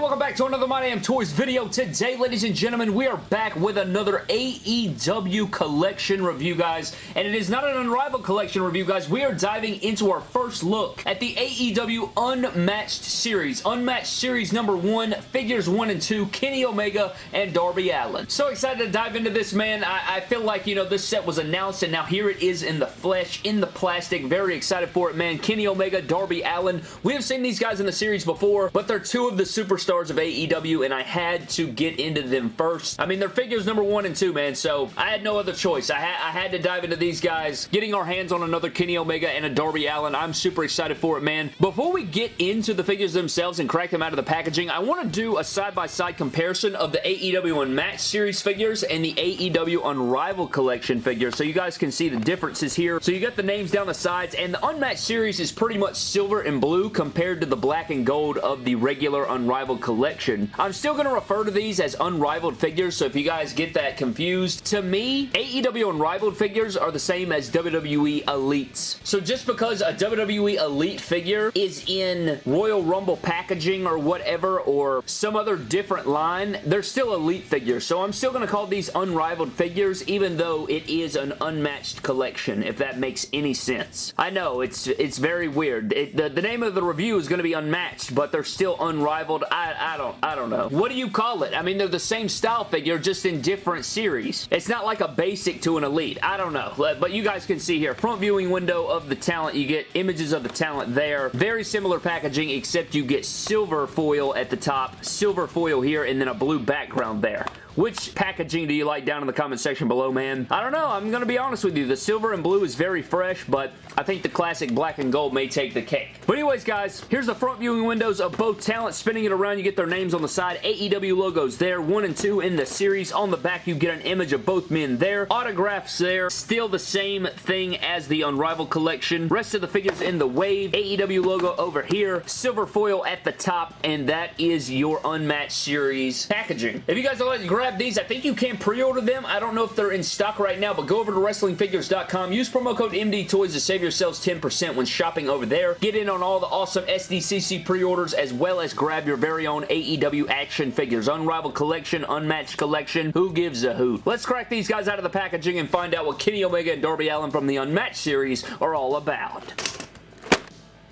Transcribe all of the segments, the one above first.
welcome back to another My Damn Toys video. Today, ladies and gentlemen, we are back with another AEW collection review, guys. And it is not an Unrivaled collection review, guys. We are diving into our first look at the AEW Unmatched Series. Unmatched Series number one, figures one and two, Kenny Omega and Darby Allin. So excited to dive into this, man. I, I feel like, you know, this set was announced and now here it is in the flesh, in the plastic. Very excited for it, man. Kenny Omega, Darby Allin. We have seen these guys in the series before, but they're two of the superstars of AEW, and I had to get into them first. I mean, they're figures number one and two, man, so I had no other choice. I, ha I had to dive into these guys. Getting our hands on another Kenny Omega and a Darby Allin, I'm super excited for it, man. Before we get into the figures themselves and crack them out of the packaging, I want to do a side-by-side -side comparison of the AEW Unmatched Series figures and the AEW Unrivaled Collection figures, so you guys can see the differences here. So you got the names down the sides, and the Unmatched Series is pretty much silver and blue compared to the black and gold of the regular Unrivaled Unrivaled collection. I'm still going to refer to these as Unrivaled figures, so if you guys get that confused, to me, AEW Unrivaled figures are the same as WWE Elites. So just because a WWE Elite figure is in Royal Rumble packaging or whatever, or some other different line, they're still Elite figures. So I'm still going to call these Unrivaled figures, even though it is an unmatched collection, if that makes any sense. I know, it's it's very weird. It, the, the name of the review is going to be Unmatched, but they're still Unrivaled I, I don't I don't know. What do you call it? I mean, they're the same style figure, just in different series. It's not like a basic to an elite. I don't know. But you guys can see here, front viewing window of the talent. You get images of the talent there. Very similar packaging, except you get silver foil at the top, silver foil here, and then a blue background there. Which packaging do you like down in the comment section below, man? I don't know. I'm going to be honest with you. The silver and blue is very fresh, but I think the classic black and gold may take the cake. But anyways, guys, here's the front viewing windows of both talents. Spinning it around, you get their names on the side. AEW logos there, one and two in the series. On the back, you get an image of both men there. Autographs there. Still the same thing as the Unrivaled collection. Rest of the figures in the wave. AEW logo over here. Silver foil at the top, and that is your Unmatched Series packaging. If you guys would like to grab grab these. I think you can pre-order them. I don't know if they're in stock right now, but go over to WrestlingFigures.com. Use promo code MDTOYS to save yourselves 10% when shopping over there. Get in on all the awesome SDCC pre-orders as well as grab your very own AEW action figures. Unrivaled collection, unmatched collection. Who gives a hoot? Let's crack these guys out of the packaging and find out what Kenny Omega and Darby Allin from the Unmatched series are all about.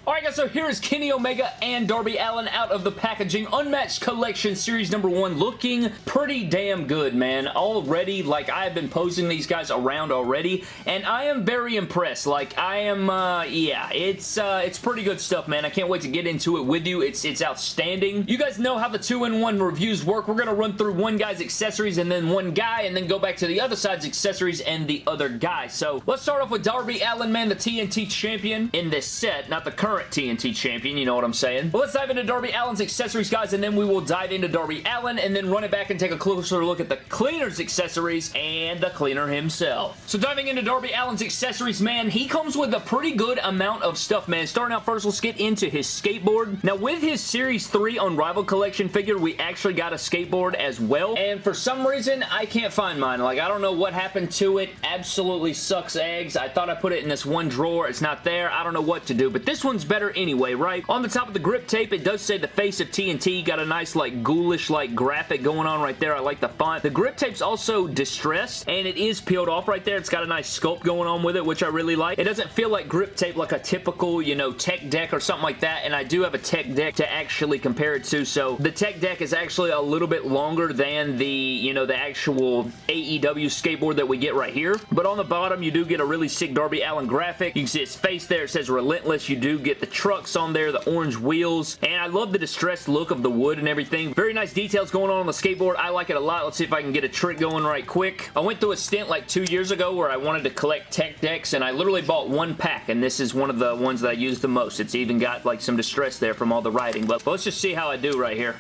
Alright guys, so here is Kenny Omega and Darby Allin out of the packaging. Unmatched Collection Series number 1 looking pretty damn good, man. Already, like, I've been posing these guys around already, and I am very impressed. Like, I am, uh, yeah, it's, uh, it's pretty good stuff, man. I can't wait to get into it with you. It's, it's outstanding. You guys know how the 2-in-1 reviews work. We're to run through one guy's accessories and then one guy, and then go back to the other side's accessories and the other guy. So, let's start off with Darby Allin, man, the TNT champion in this set, not the current current TNT champion, you know what I'm saying? But let's dive into Darby Allin's accessories, guys, and then we will dive into Darby Allin and then run it back and take a closer look at the cleaner's accessories and the cleaner himself. So diving into Darby Allin's accessories, man, he comes with a pretty good amount of stuff, man. Starting out first, let's get into his skateboard. Now, with his Series 3 Unrivaled Collection figure, we actually got a skateboard as well, and for some reason, I can't find mine. Like, I don't know what happened to it. Absolutely sucks eggs. I thought I put it in this one drawer. It's not there. I don't know what to do, but this one's better anyway, right? On the top of the grip tape, it does say the face of TNT. Got a nice, like, ghoulish-like graphic going on right there. I like the font. The grip tape's also distressed, and it is peeled off right there. It's got a nice sculpt going on with it, which I really like. It doesn't feel like grip tape like a typical, you know, tech deck or something like that, and I do have a tech deck to actually compare it to, so the tech deck is actually a little bit longer than the, you know, the actual AEW skateboard that we get right here. But on the bottom, you do get a really sick Darby Allin graphic. You can see his face there. It says Relentless. You do get the trucks on there, the orange wheels, and I love the distressed look of the wood and everything. Very nice details going on on the skateboard. I like it a lot. Let's see if I can get a trick going right quick. I went through a stint like two years ago where I wanted to collect tech decks, and I literally bought one pack, and this is one of the ones that I use the most. It's even got like some distress there from all the writing, but let's just see how I do right here.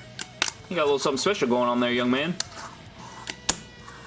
You got a little something special going on there, young man.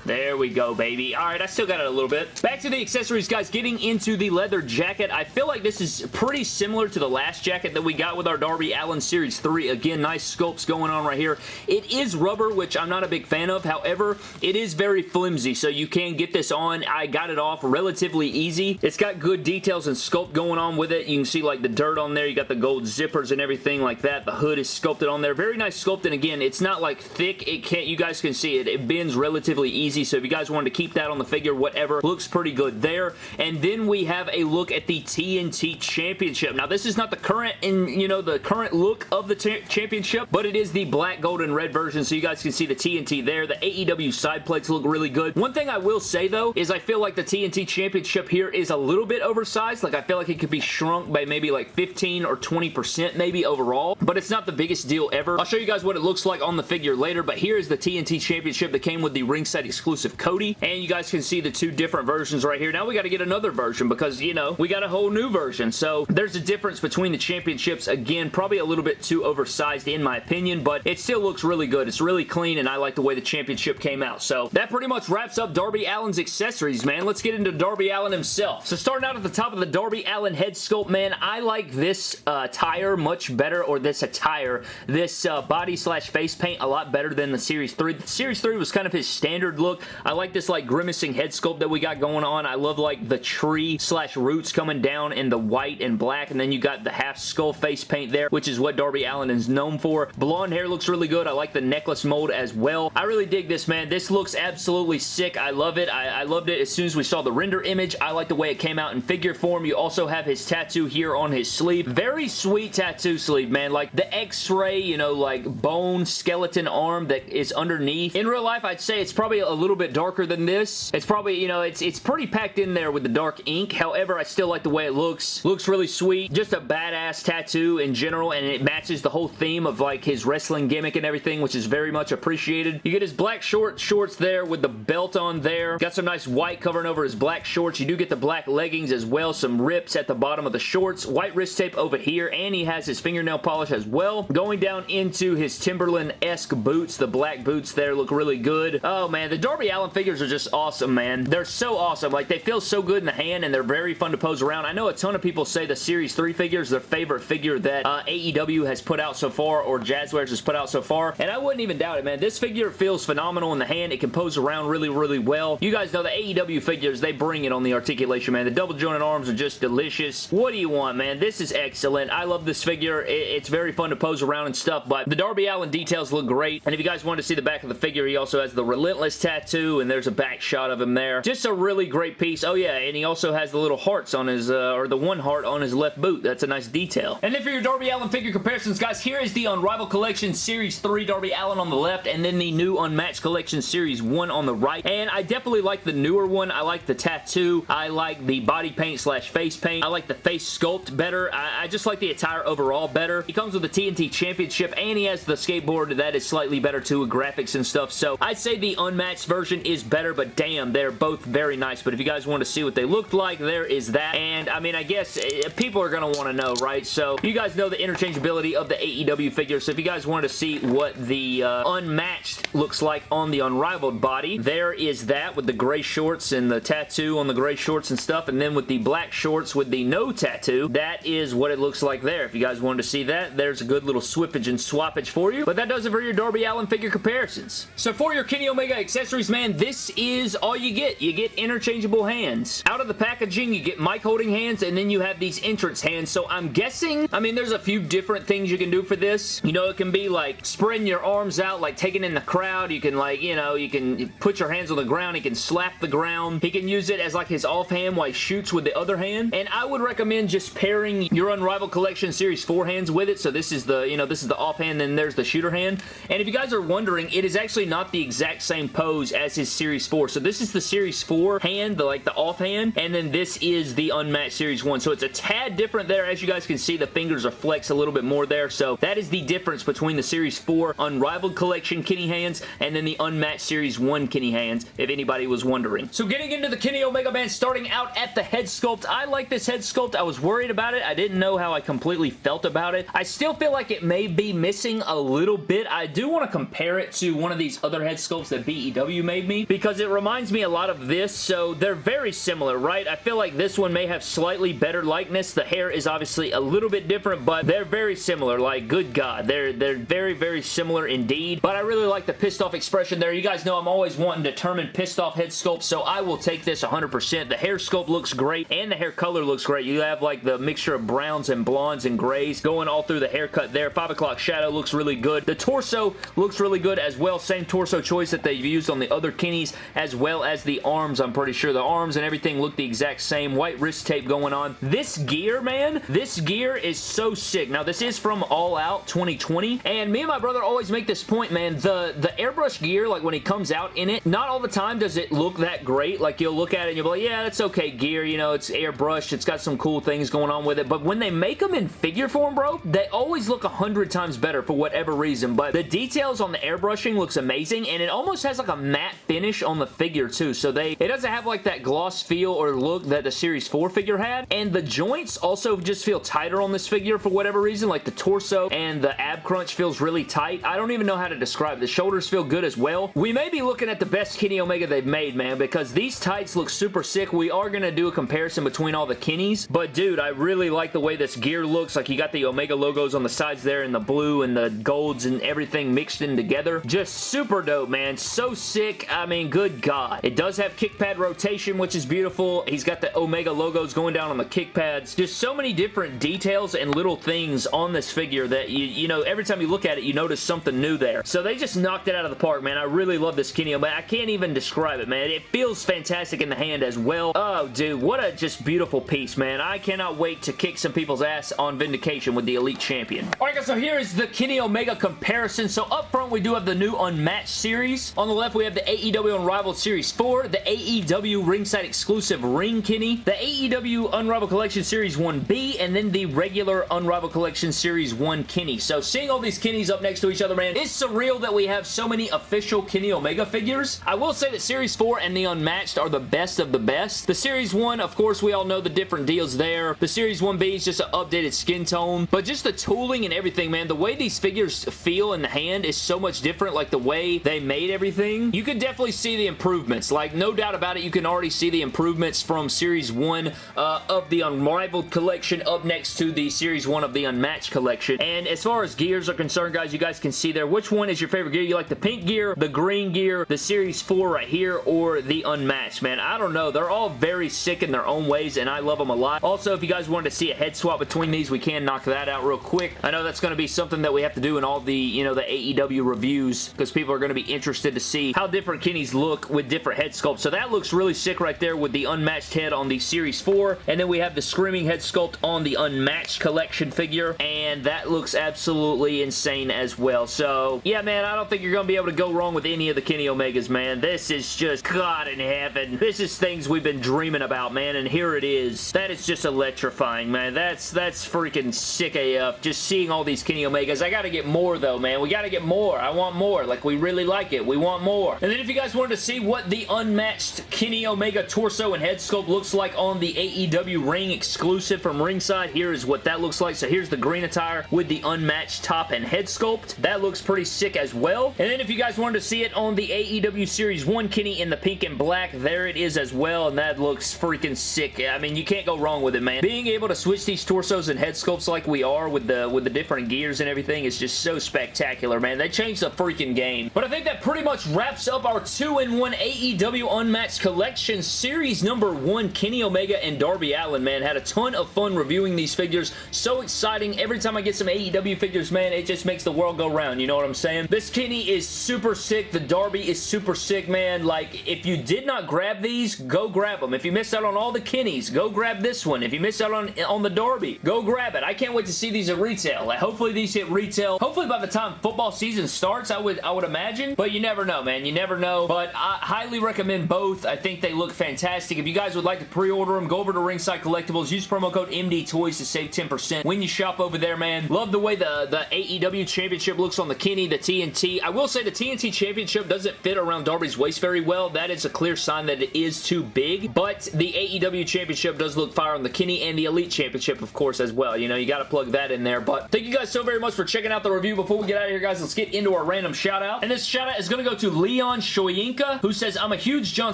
There we go, baby. All right, I still got it a little bit. Back to the accessories, guys. Getting into the leather jacket. I feel like this is pretty similar to the last jacket that we got with our Darby Allin Series 3. Again, nice sculpts going on right here. It is rubber, which I'm not a big fan of. However, it is very flimsy, so you can get this on. I got it off relatively easy. It's got good details and sculpt going on with it. You can see like the dirt on there. You got the gold zippers and everything like that. The hood is sculpted on there. Very nice sculpt, and again, it's not like thick. It can't, you guys can see it. It bends relatively easy, so if you guys wanted to keep that on the figure, whatever, looks pretty good there. And then we have a look at the TNT Championship. Now, this is not the current, in you know, the current look of the championship, but it is the black, gold, and red version, so you guys can see the TNT there. The AEW side plates look really good. One thing I will say, though, is I feel like the TNT Championship here is a little bit oversized. Like, I feel like it could be shrunk by maybe like 15 or 20% maybe overall, but it's not the biggest deal ever. I'll show you guys what it looks like on the figure later, but here is the TNT Championship that came with the ringside exclusive Cody, and you guys can see the two different versions right here. Now we got to get another version because, you know, we got a whole new version, so there's a difference between the championships. Again, probably a little bit too oversized in my opinion, but it still looks really good. It's really clean, and I like the way the championship came out. So that pretty much wraps up Darby Allin's accessories, man. Let's get into Darby Allin himself. So starting out at the top of the Darby Allin head sculpt, man, I like this uh, tire much better, or this attire, this uh, body slash face paint a lot better than the Series 3. The Series 3 was kind of his standard look. I like this like grimacing head sculpt that we got going on. I love like the tree slash roots coming down in the white and black, and then you got the half skull face paint there, which is what Darby Allin is known for. Blonde hair looks really good. I like the necklace mold as well. I really dig this, man. This looks absolutely sick. I love it. I, I loved it as soon as we saw the render image. I like the way it came out in figure form. You also have his tattoo here on his sleeve. Very sweet tattoo sleeve, man. Like the x-ray, you know, like bone skeleton arm that is underneath. In real life, I'd say it's probably a little bit darker than this. It's probably, you know, it's, it's pretty packed in there with the dark ink. However, I still like the way it looks. Looks really sweet. Just a badass tattoo in general, and it matches the whole theme of like his wrestling gimmick and everything, which is very much appreciated. You get his black short shorts there with the belt on there. Got some nice white covering over his black shorts. You do get the black leggings as well. Some rips at the bottom of the shorts. White wrist tape over here, and he has his fingernail polish as well. Going down into his Timberland-esque boots. The black boots there look really good. Oh, man. The Darby Allin figures are just awesome, man. They're so awesome. Like, they feel so good in the hand, and they're very fun to pose around. I know a ton of people say the Series 3 figure is their favorite figure that uh, AEW has put out so far, or Jazwares has put out so far, and I wouldn't even doubt it, man. This figure feels phenomenal in the hand. It can pose around really, really well. You guys know the AEW figures, they bring it on the articulation, man. The double jointed arms are just delicious. What do you want, man? This is excellent. I love this figure. It's very fun to pose around and stuff, but the Darby Allin details look great, and if you guys want to see the back of the figure, he also has the Relentless tattoo, and there's a back shot of him there. Just a really great piece. Oh, yeah, and he also has the little hearts on his, uh, or the one heart on his left boot. That's a nice detail. And then for your Darby Allin figure comparisons, guys, here is the Unrivaled Collection Series 3 Darby Allin on the left, and then the new Unmatched Collection Series 1 on the right. And I definitely like the newer one. I like the tattoo. I like the body paint slash face paint. I like the face sculpt better. I, I just like the attire overall better. He comes with the TNT Championship, and he has the skateboard that is slightly better too with graphics and stuff. So I'd say the unmatched version is better, but damn, they're both very nice. But if you guys want to see what they looked like, there is that. And I mean, I guess eh, people are going to want to know, right? So you guys know the interchangeability of the AEW figure. So if you guys wanted to see what the uh, unmatched looks like on the unrivaled body, there is that with the gray shorts and the tattoo on the gray shorts and stuff. And then with the black shorts with the no tattoo, that is what it looks like there. If you guys wanted to see that, there's a good little swippage and swappage for you. But that does it for your Darby Allin figure comparisons. So for your Kenny Omega accessories, man, this is all you get. You get interchangeable hands. Out of the packaging, you get mic holding hands, and then you have these entrance hands. So I'm guessing, I mean, there's a few different things you can do for this. You know, it can be like spreading your arms out, like taking in the crowd. You can like, you know, you can put your hands on the ground. He can slap the ground. He can use it as like his offhand while he shoots with the other hand. And I would recommend just pairing your Unrivaled Collection Series 4 hands with it. So this is the, you know, this is the offhand, then there's the shooter hand. And if you guys are wondering, it is actually not the exact same pose as his Series 4. So this is the Series 4 hand, the like the offhand, and then this is the Unmatched Series 1. So it's a tad different there. As you guys can see, the fingers are flexed a little bit more there. So that is the difference between the Series 4 Unrivaled Collection Kenny hands and then the Unmatched Series 1 Kenny hands, if anybody was wondering. So getting into the Kenny Omega Band, starting out at the head sculpt, I like this head sculpt. I was worried about it. I didn't know how I completely felt about it. I still feel like it may be missing a little bit. I do want to compare it to one of these other head sculpts that BEW AEW made me because it reminds me a lot of this, so they're very similar, right? I feel like this one may have slightly better likeness. The hair is obviously a little bit different, but they're very similar. Like, good God. They're, they're very, very similar indeed, but I really like the pissed off expression there. You guys know I'm always wanting determined pissed off head sculpt, so I will take this 100%. The hair sculpt looks great, and the hair color looks great. You have, like, the mixture of browns and blondes and grays going all through the haircut there. 5 o'clock shadow looks really good. The torso looks really good as well. Same torso choice that they've used on the other Kennies, as well as the arms, I'm pretty sure. The arms and everything look the exact same. White wrist tape going on. This gear, man, this gear is so sick. Now, this is from All Out 2020, and me and my brother always make this point, man. The, the airbrush gear, like when he comes out in it, not all the time does it look that great. Like, you'll look at it and you'll be like, yeah, that's okay gear. You know, it's airbrushed. It's got some cool things going on with it. But when they make them in figure form, bro, they always look a hundred times better for whatever reason. But the details on the airbrushing looks amazing, and it almost has like a matte finish on the figure, too. So they, it doesn't have like that gloss feel or look that the Series 4 figure had. And the joints also just feel tighter on this figure for whatever reason. Like the torso and the ab crunch feels really tight. I don't even know how to describe it. The shoulders feel good as well. We may be looking at the best Kenny Omega they've made, man, because these tights look super sick. We are going to do a comparison between all the Kennies, but dude, I really like the way this gear looks. Like you got the Omega logos on the sides there and the blue and the golds and everything mixed in together. Just super dope, man. So sick. I mean, good God. It does have kick pad rotation, which is beautiful. He's got the Omega logos going down on the kick pads. Just so many different details and little things on this figure that, you, you know, every time you look at it, you notice something new there. So they just knocked it out of the park, man. I really love this Kenny Omega. I can't even describe it, man. It feels fantastic in the hand as well. Oh, dude, what a just beautiful piece, man. I cannot wait to kick some people's ass on Vindication with the Elite Champion. Alright guys, so here is the Kenny Omega comparison. So up front, we do have the new Unmatched series. On the left, we have the AEW Unrivaled Series 4, the AEW Ringside Exclusive Ring Kenny, the AEW Unrivaled Collection Series 1B, and then the regular Unrivaled Collection Series 1 Kenny. So seeing all these Kennies up next to each other, man, it's surreal that we have so many official Kenny Omega figures. I will say that Series 4 and the Unmatched are the best of the best. The Series 1, of course, we all know the different deals there. The Series 1B is just an updated skin tone, but just the tooling and everything, man, the way these figures feel in the hand is so much different, like the way they made everything. You can definitely see the improvements. Like, no doubt about it, you can already see the improvements from Series 1 uh, of the Unrivaled collection up next to the Series 1 of the Unmatched collection. And as far as gears are concerned, guys, you guys can see there, which one is your favorite gear? You like the pink gear, the green gear, the Series 4 right here, or the Unmatched, man? I don't know. They're all very sick in their own ways, and I love them a lot. Also, if you guys wanted to see a head swap between these, we can knock that out real quick. I know that's going to be something that we have to do in all the, you know, the AEW reviews, because people are going to be interested to see how different Kenny's look with different head sculpts. So that looks really sick right there with the unmatched head on the Series 4, and then we have the Screaming head sculpt on the unmatched collection figure, and that looks absolutely insane as well. So, yeah, man, I don't think you're going to be able to go wrong with any of the Kenny Omegas, man. This is just God in heaven. This is things we've been dreaming about, man, and here it is. That is just electrifying, man. That's that's freaking sick AF. Just seeing all these Kenny Omegas. I gotta get more, though, man. We gotta get more. I want more. Like, we really like it. We want more. And then if you guys wanted to see what the unmatched Kenny Omega torso and head sculpt looks like on the AEW ring exclusive from ringside, here is what that looks like. So here's the green attire with the unmatched top and head sculpt. That looks pretty sick as well. And then if you guys wanted to see it on the AEW Series 1 Kenny in the pink and black, there it is as well, and that looks freaking sick. I mean, you can't go wrong with it, man. Being able to switch these torsos and head sculpts like we are with the with the different gears and everything is just so spectacular, man. They changed the freaking game. But I think that pretty much wraps up our 2-in-1 AEW Unmatched Collection Series number 1 Kenny Omega and Darby Allin, man. Had a ton of fun reviewing these figures. So exciting. Every time I get some AEW figures, man, it just makes the world go round. You know what I'm saying? This Kenny is super sick. The Darby is super sick, man. Like, if you did not grab these, go grab them. If you missed out on all the Kennys, go grab this one. If you missed out on, on the Darby, go grab it. I can't wait to see these at retail. Like, hopefully these hit retail. Hopefully by the time football season starts, I would, I would imagine. But you never know, man. You never know. But I highly recommend both. I think they look fantastic. If you guys would like to pre-order them, go over to Ringside Collectibles. Use promo code MDTOYS to save 10% when you shop over there, man. Love the way the, the AEW Championship looks on the Kenny, the TNT. I will say the TNT Championship doesn't fit around Darby's waist very well. That is a clear sign that it is too big. But the AEW Championship does look fire on the Kenny and the Elite Championship, of course, as well. You know, you got to plug that in there. But thank you guys so very much for checking out the review. Before we get out of here, guys, let's get into our random shout-out. And this shout-out is going to go to Leah Leon Shoyinka, who says, I'm a huge John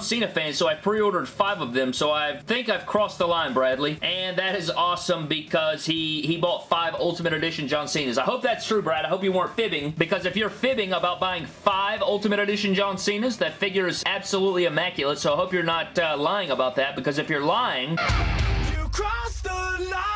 Cena fan, so I pre-ordered five of them, so I think I've crossed the line, Bradley. And that is awesome because he, he bought five Ultimate Edition John Cenas. I hope that's true, Brad. I hope you weren't fibbing, because if you're fibbing about buying five Ultimate Edition John Cenas, that figure is absolutely immaculate, so I hope you're not uh, lying about that, because if you're lying... You crossed the line!